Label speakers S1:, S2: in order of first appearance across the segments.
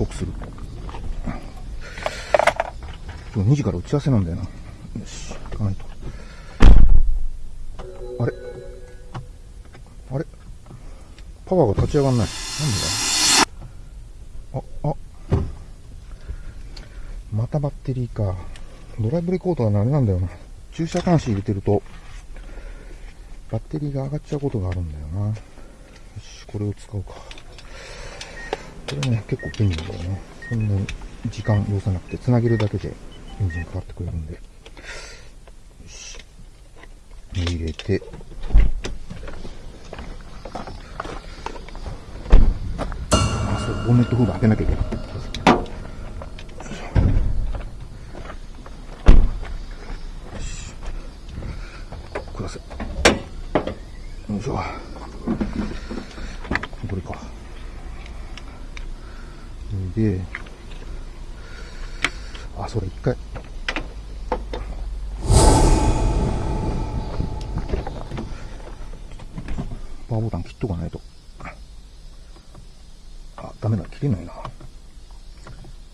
S1: 刻する。今日2時から打ち合わせなんだよな。よし、行かないと。あれ？あれ？パワーが立ち上がんない。なんでだ？あ、あ。またバッテリーか。ドライブレコーダーのあれなんだよな。駐車監視入れてると、バッテリーが上がっちゃうことがあるんだよな。よし、これを使うか。これね、結構便利だよね。そんなに時間要さなくて、繋げるだけでエンジン変わってくれるんで。よし。入れて、あ、そう、ボンネットフード開けなきゃいけない。ください。よいしょ。これか。で、あ、それ一回。パーボタン切っとかないと。あ、ダメだ、切れないな。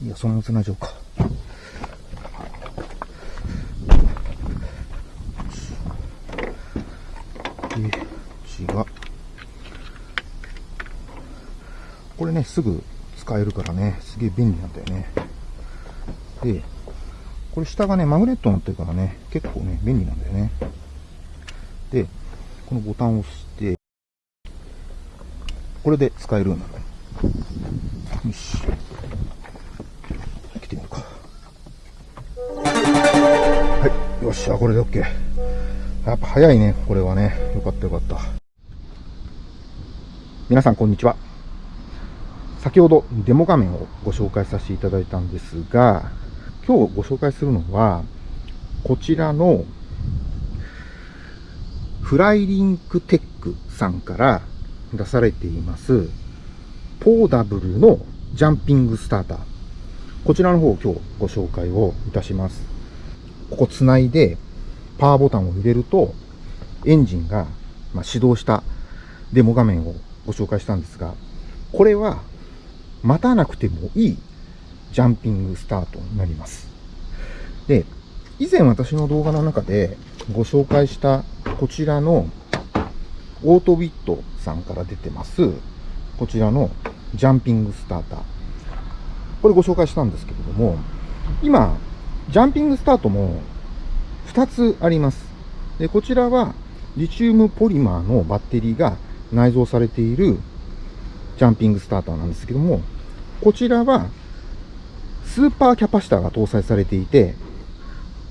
S1: いや、そのまま繋いじゃおうか。で、こっちが、これね、すぐ使えるからね、すげえ便利なんだよね。で、これ下がね、マグネットになってるからね、結構ね、便利なんだよね。で、このボタンを押して、これで使えるようになる。よし。来てみるか。はい。よっしゃ、これで OK。やっぱ早いね、これはね。よかったよかった。皆さんこんにちは。先ほどデモ画面をご紹介させていただいたんですが、今日ご紹介するのは、こちらのフライリンクテックさんから出されています、ポーダブルのジャンピングスターター。こちらの方を今日ご紹介をいたします。ここ繋いでパワーボタンを入れると、エンジンが始動したデモ画面をご紹介したんですが、これは待たなくてもいいジャンピングスタートになります。で、以前私の動画の中でご紹介したこちらのオートウィットさんから出てます、こちらのジャンピングスターター。これご紹介したんですけれども、今、ジャンピングスタートも2つあります。で、こちらはリチウムポリマーのバッテリーが内蔵されているジャンピングスターターなんですけども、こちらはスーパーキャパシタが搭載されていて、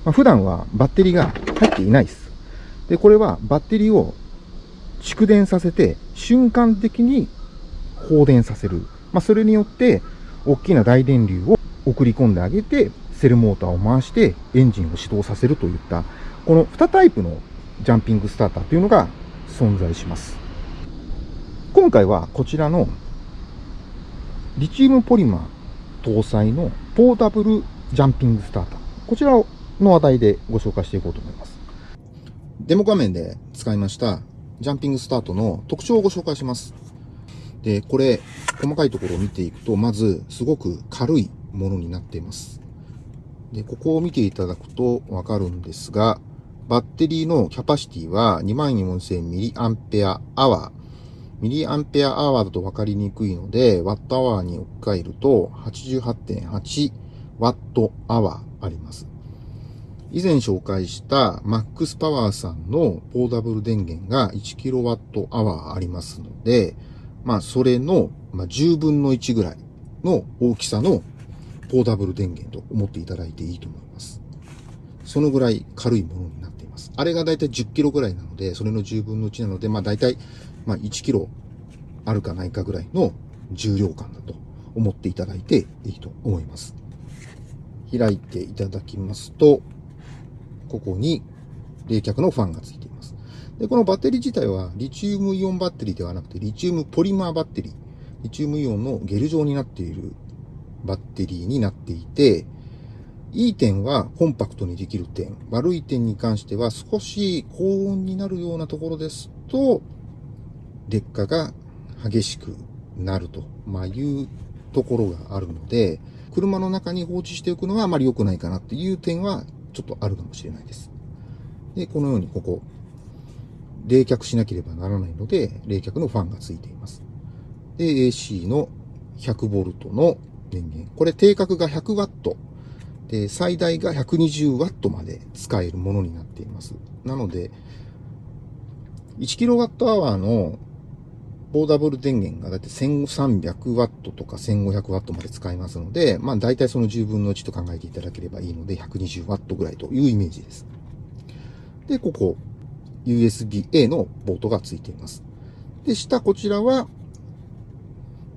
S1: まあ、普段はバッテリーが入っていないです。で、これはバッテリーを蓄電させて瞬間的に放電させる。まあ、それによって大きな大電流を送り込んであげて、セルモーターを回してエンジンを始動させるといった、この2タイプのジャンピングスターターというのが存在します。今回はこちらのリチウムポリマー搭載のポータブルジャンピングスターター。こちらの話題でご紹介していこうと思います。デモ画面で使いましたジャンピングスタートの特徴をご紹介します。で、これ、細かいところを見ていくと、まず、すごく軽いものになっています。で、ここを見ていただくとわかるんですが、バッテリーのキャパシティは 24,000mAh。ミリアンペアアワーだと分かりにくいので、ワットアワーに置き換えると88.8ワットアワーあります。以前紹介したマックスパワーさんのポーダブル電源が 1kWh ありますので、まあそれの、10分の1ぐらいの大きさのポーダブル電源と思っていただいていいと思います。そのぐらい軽いものになっています。あれがだいたい 10kg ぐらいなので、それの10分の1なので、まあだいたい1キロあるかないかぐらいの重量感だと思っていただいていいと思います。開いていただきますと、ここに冷却のファンがついています。で、このバッテリー自体はリチウムイオンバッテリーではなくてリチウムポリマーバッテリー、リチウムイオンのゲル状になっているバッテリーになっていて、いい点はコンパクトにできる点、悪い点に関しては少し高温になるようなところですと、劣化が激しくなると、まあ、いうところがあるので、車の中に放置しておくのはあまり良くないかなっていう点はちょっとあるかもしれないです。で、このようにここ、冷却しなければならないので、冷却のファンがついています。で、AC の 100V の電源。これ定格が 100W。で、最大が 120W まで使えるものになっています。なので、1kWh のポーダブル電源がだいたい 1300W とか 1500W まで使えますので、まあ大体その10分の1と考えていただければいいので 120W ぐらいというイメージです。で、ここ、USB-A のポートがついています。で、下こちらは、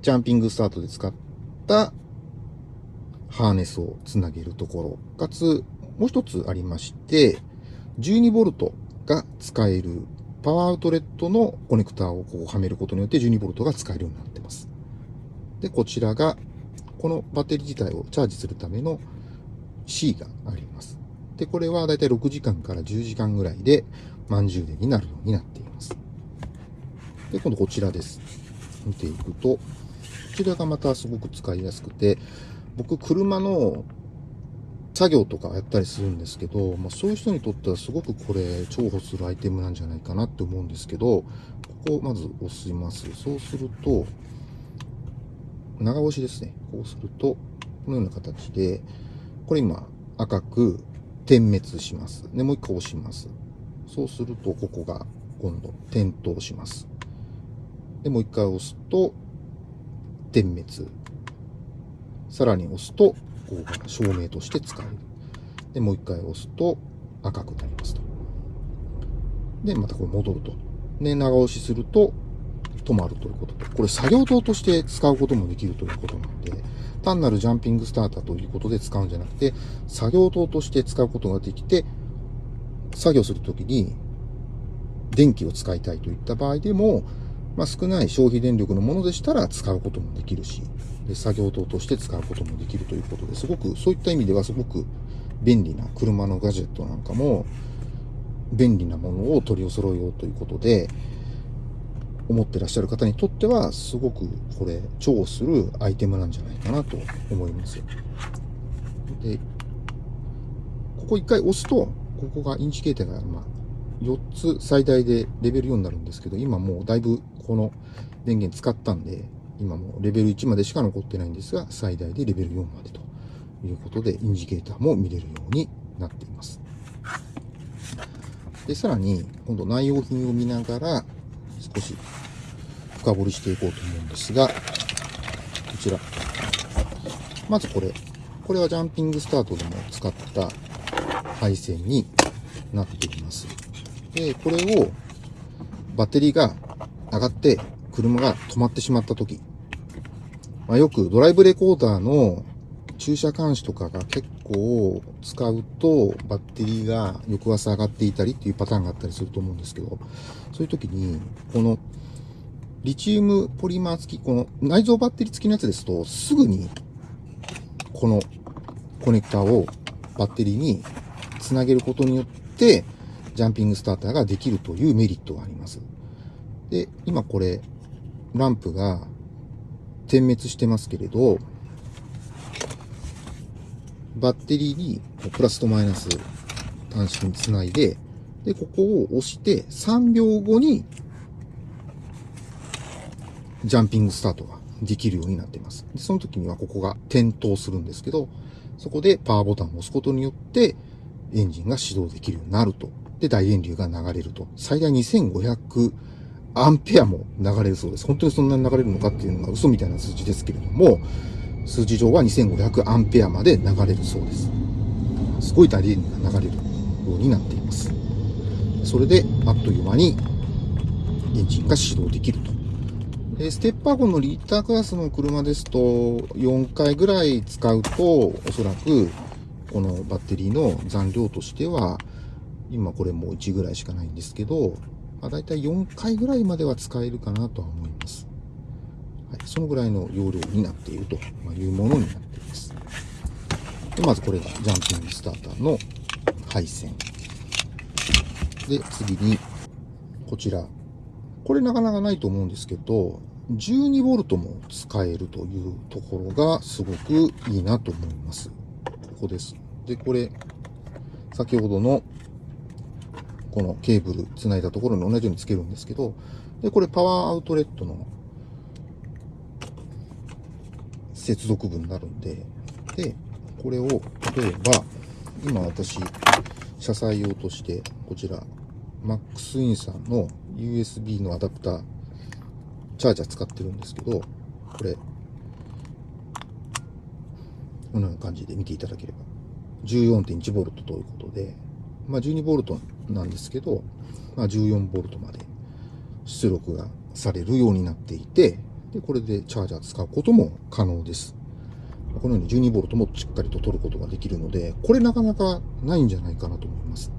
S1: ジャンピングスタートで使ったハーネスをつなげるところ、かつ、もう一つありまして、12V が使えるパワーアウトレットのコネクターをこうはめることによって 12V が使えるようになっています。で、こちらが、このバッテリー自体をチャージするための C があります。で、これはだいたい6時間から10時間ぐらいで満充電になるようになっています。で、今度こちらです。見ていくと、こちらがまたすごく使いやすくて、僕、車の作業とかやったりするんですけど、まあ、そういう人にとってはすごくこれ重宝するアイテムなんじゃないかなって思うんですけど、ここをまず押します。そうすると、長押しですね。こうすると、このような形で、これ今赤く点滅します。で、もう一回押します。そうすると、ここが今度点灯します。で、もう一回押すと、点滅。さらに押すと、ここが照明として使える。で、もう一回押すと赤くなりますと。で、またこれ戻ると。で、長押しすると止まるということと。これ作業灯として使うこともできるということなので、単なるジャンピングスターターということで使うんじゃなくて、作業灯として使うことができて、作業するときに電気を使いたいといった場合でも、まあ、少ない消費電力のものでしたら使うこともできるし、作業灯として使うこともできるということですごく、そういった意味ではすごく便利な車のガジェットなんかも、便利なものを取り揃えようということで、思ってらっしゃる方にとっては、すごくこれ、重宝するアイテムなんじゃないかなと思います。で、ここ一回押すと、ここがインジケーターが、まあ、4つ最大でレベル4になるんですけど、今もうだいぶこの電源使ったんで、今もレベル1までしか残ってないんですが、最大でレベル4までということで、インジケーターも見れるようになっています。で、さらに、今度内容品を見ながら、少し深掘りしていこうと思うんですが、こちら。まずこれ。これはジャンピングスタートでも使った配線になっています。で、これをバッテリーが上がって車が止まってしまった時、まあ、よくドライブレコーダーの駐車監視とかが結構使うとバッテリーが翌朝上がっていたりっていうパターンがあったりすると思うんですけど、そういう時にこのリチウムポリマー付き、この内蔵バッテリー付きのやつですと、すぐに、このコネクターをバッテリーにつなげることによって、ジャンピングスターターができるというメリットがあります。で、今これ、ランプが点滅してますけれど、バッテリーにプラスとマイナス端子につないで、で、ここを押して3秒後にジャンピングスタートができるようになっています。でその時にはここが点灯するんですけど、そこでパワーボタンを押すことによって、エンジンが始動できるようになると。で、大電流が流れると。最大2500アンペアも流れるそうです。本当にそんなに流れるのかっていうのが嘘みたいな数字ですけれども、数字上は2500アンペアまで流れるそうです。すごい大電流が流れるようになっています。それで、あっという間にエンジンが始動できると。ステッパーゴンのリッタークラスの車ですと、4回ぐらい使うと、おそらく、このバッテリーの残量としては、今これもう1ぐらいしかないんですけど、まあ、大体4回ぐらいまでは使えるかなとは思います。はい、そのぐらいの容量になっているというものになっています。でまずこれがジャンピングスターターの配線。で、次に、こちら。これなかなかないと思うんですけど、12V も使えるというところがすごくいいなと思います。ここです。で、これ、先ほどのこのケーブル繋いだところに同じようにつけるんですけど、で、これパワーアウトレットの接続部になるんで、で、これを、例えば、今私、車載用として、こちら、マックスインさんの USB のアダプター、チャージャー使ってるんですけど、これ、このような感じで見ていただければ、14.1V ということで、まあ 12V なんですけど、まあ 14V まで出力がされるようになっていて、で、これでチャージャー使うことも可能です。このように 12V もしっかりと取ることができるので、これなかなかないんじゃないかなと思います。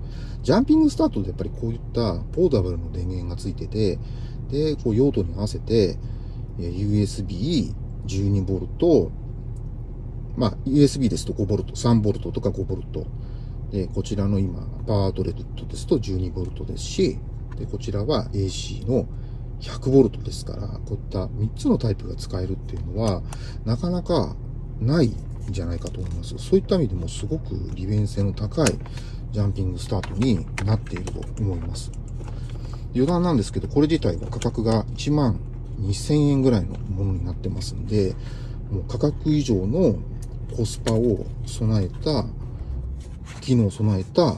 S1: ジャンピングスタートでやっぱりこういったポーダブルの電源がついてて、で、こう用途に合わせて、USB、12V、まあ、USB ですと 5V、3V とか 5V。で、こちらの今、パワートレットですと 12V ですし、で、こちらは AC の 100V ですから、こういった3つのタイプが使えるっていうのは、なかなかないんじゃないかと思います。そういった意味でもすごく利便性の高いジャンピングスタートになっていると思います。余談なんですけど、これ自体は価格が1万2000円ぐらいのものになってますんで、もう価格以上のコスパを備えた、機能を備えた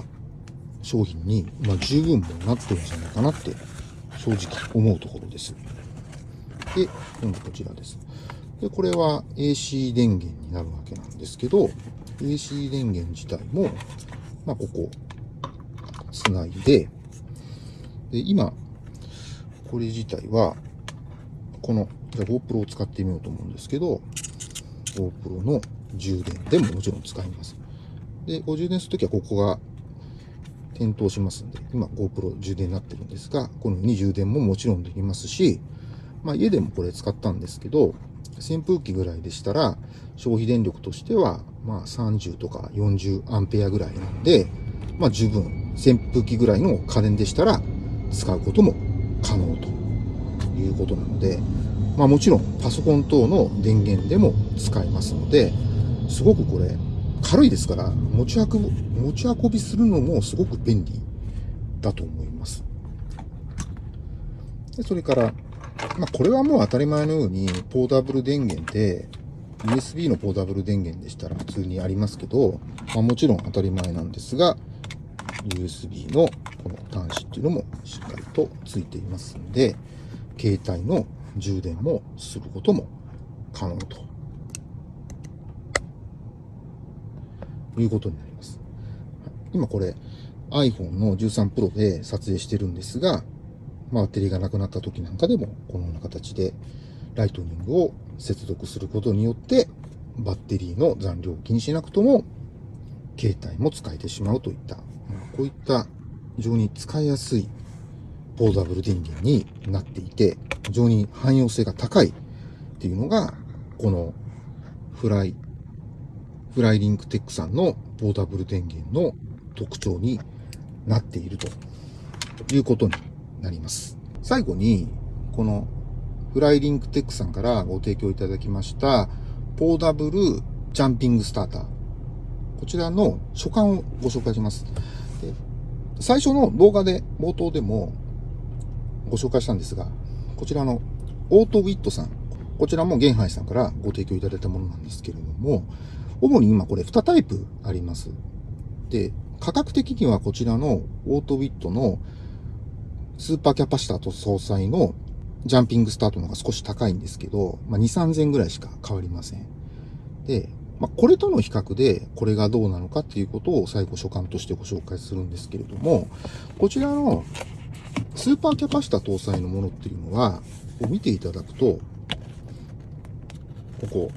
S1: 商品に、まあ、十分もなってるんじゃないかなって正直思うところです。で、今度こちらです。で、これは AC 電源になるわけなんですけど、AC 電源自体も、まあ、ここ、つないで、で、今、これ自体は、この、じゃ GoPro を使ってみようと思うんですけど、GoPro の充電でももちろん使います。で、ご充電するときはここが点灯しますんで、今 GoPro 充電になってるんですが、このように充電ももちろんできますし、まあ家でもこれ使ったんですけど、扇風機ぐらいでしたら、消費電力としては、まあ30とか40アンペアぐらいなんで、まあ十分、扇風機ぐらいの家電でしたら、使うことも可能ということなので、まあもちろんパソコン等の電源でも使えますので、すごくこれ軽いですから、持ち運ぶ、持ち運びするのもすごく便利だと思います。でそれから、まあ、これはもう当たり前のように、ポータブル電源で、USB のポータブル電源でしたら普通にありますけど、まあ、もちろん当たり前なんですが、USB のこの端子っていうのもしっかりとついていますんで、携帯の充電もすることも可能ということになります。今これ iPhone の13 Pro で撮影してるんですが、バッテリーがなくなった時なんかでもこのような形でライトニングを接続することによってバッテリーの残量を気にしなくとも携帯も使えてしまうといった、こういった非常に使いやすいポータブル電源になっていて、非常に汎用性が高いっていうのが、このフライフライリンクテックさんのポータブル電源の特徴になっているということになります。最後に、このフライリンクテックさんからご提供いただきましたポータブルジャンピングスターター。こちらの書簡をご紹介します。最初の動画で冒頭でもご紹介したんですが、こちらのオートウィットさん。こちらもゲンハイさんからご提供いただいたものなんですけれども、主に今これ2タイプあります。で、価格的にはこちらのオートウィットのスーパーキャパシタと総裁のジャンピングスタートの方が少し高いんですけど、まあ、2、3000ぐらいしか変わりません。で、まあ、これとの比較でこれがどうなのかっていうことを最後所感としてご紹介するんですけれども、こちらのスーパーキャパシタ搭載のものっていうのは、見ていただくと、ここ、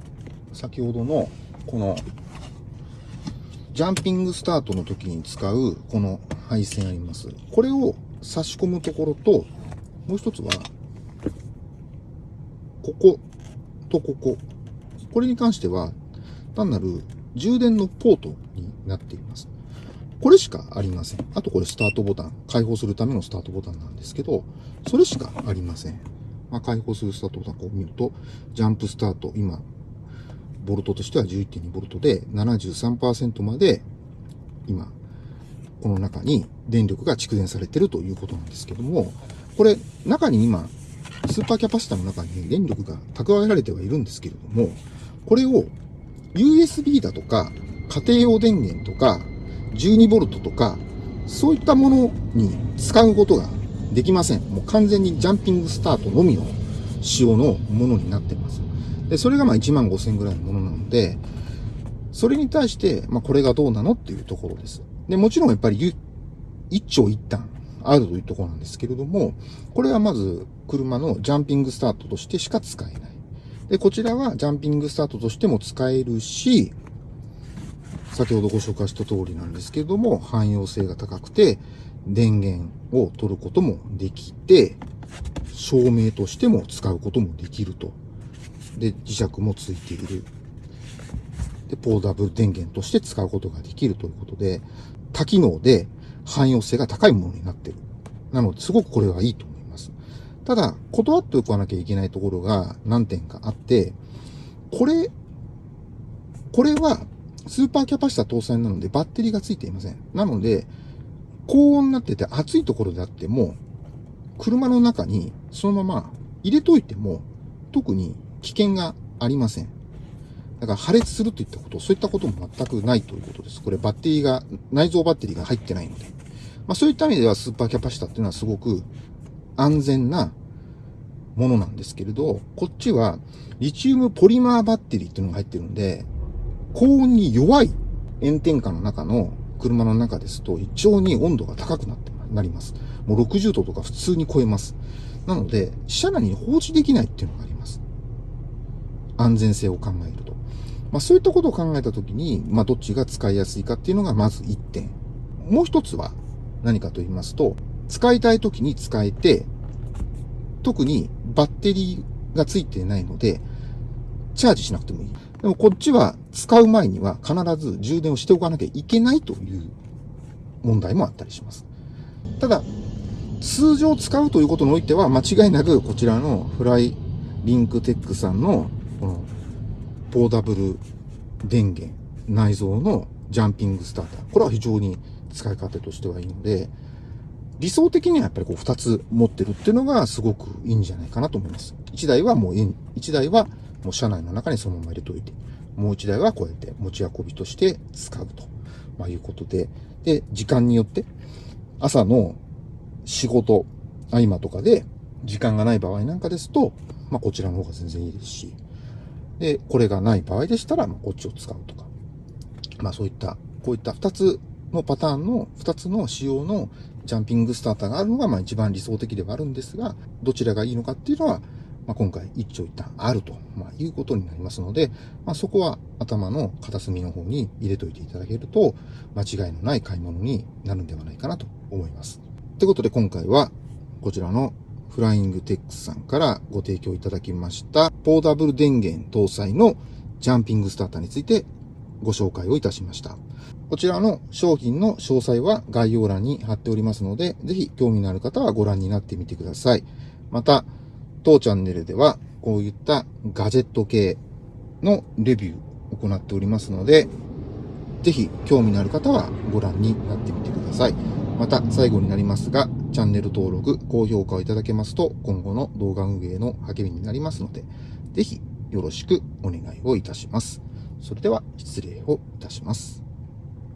S1: 先ほどのこの、ジャンピングスタートの時に使う、この配線あります。これを差し込むところと、もう一つは、こことここ。これに関しては、単なる充電のポートになっています。これしかありません。あとこれスタートボタン。開放するためのスタートボタンなんですけど、それしかありません。まあ、開放するスタートボタンを見ると、ジャンプスタート、今、ボルトとしては11.2ボルトで73%まで今、この中に電力が蓄電されてるということなんですけども、これ、中に今、スーパーキャパシタの中に電力が蓄えられてはいるんですけれども、これを USB だとか、家庭用電源とか、12V とか、そういったものに使うことができません。もう完全にジャンピングスタートのみの仕様のものになってます。で、それがまあ1万5000円ぐらいのものなので、それに対して、まあこれがどうなのっていうところです。で、もちろんやっぱり一長一短あるというところなんですけれども、これはまず車のジャンピングスタートとしてしか使えない。で、こちらはジャンピングスタートとしても使えるし、先ほどご紹介した通りなんですけれども、汎用性が高くて、電源を取ることもできて、照明としても使うこともできると。で、磁石もついている。で、ポーダブル電源として使うことができるということで、多機能で汎用性が高いものになってる。なので、すごくこれはいいと思います。ただ、断っておかなきゃいけないところが何点かあって、これ、これはスーパーキャパシタ搭載なのでバッテリーがついていません。なので、高温になってて暑いところであっても、車の中にそのまま入れといても、特に危険がありません。だから破裂するといったこと、そういったことも全くないということです。これバッテリーが、内蔵バッテリーが入ってないので。まあそういった意味ではスーパーキャパシタっていうのはすごく安全なものなんですけれど、こっちはリチウムポリマーバッテリーっていうのが入ってるんで、高温に弱い炎天下の中の車の中ですと、異常に温度が高くなってなります。もう60度とか普通に超えます。なので、車内に放置できないっていうのがあります。安全性を考えると。まあそういったことを考えたときに、まあどっちが使いやすいかっていうのがまず1点。もう一つは何かと言いますと、使いたいときに使えて、特にバッテリーがついてないので、チャージしなくてもいい。でもこっちは使う前には必ず充電をしておかなきゃいけないという問題もあったりします。ただ、通常使うということにおいては間違いなくこちらのフライリンクテックさんのこのポーダブル電源内蔵のジャンピングスターター。これは非常に使い勝手としてはいいので、理想的にはやっぱりこう2つ持ってるっていうのがすごくいいんじゃないかなと思います。1台はもう、1台はもう車内の中にそのまま入れといて、もう1台はこうやって持ち運びとして使うと、まあ、いうことで、で、時間によって、朝の仕事、合間とかで時間がない場合なんかですと、まあ、こちらの方が全然いいですし、で、これがない場合でしたら、ま、こっちを使うとか。まあ、そういった、こういった2つのパターンの、2つの仕様のジャンピングスターターがあるのが、まあ、一番理想的ではあるんですが、どちらがいいのかっていうのは、まあ、今回一長一短あると、ま、いうことになりますので、まあ、そこは頭の片隅の方に入れといていただけると、間違いのない買い物になるんではないかなと思います。ということで今回は、こちらのフライングテックスさんからご提供いただきました、ポーダブル電源搭載のジャンピングスターターについてご紹介をいたしました。こちらの商品の詳細は概要欄に貼っておりますので、ぜひ興味のある方はご覧になってみてください。また、当チャンネルではこういったガジェット系のレビューを行っておりますので、ぜひ興味のある方はご覧になってみてください。また最後になりますが、チャンネル登録、高評価をいただけますと今後の動画運営の励みになりますので、ぜひよろしくお願いをいたします。それでは失礼をいたします。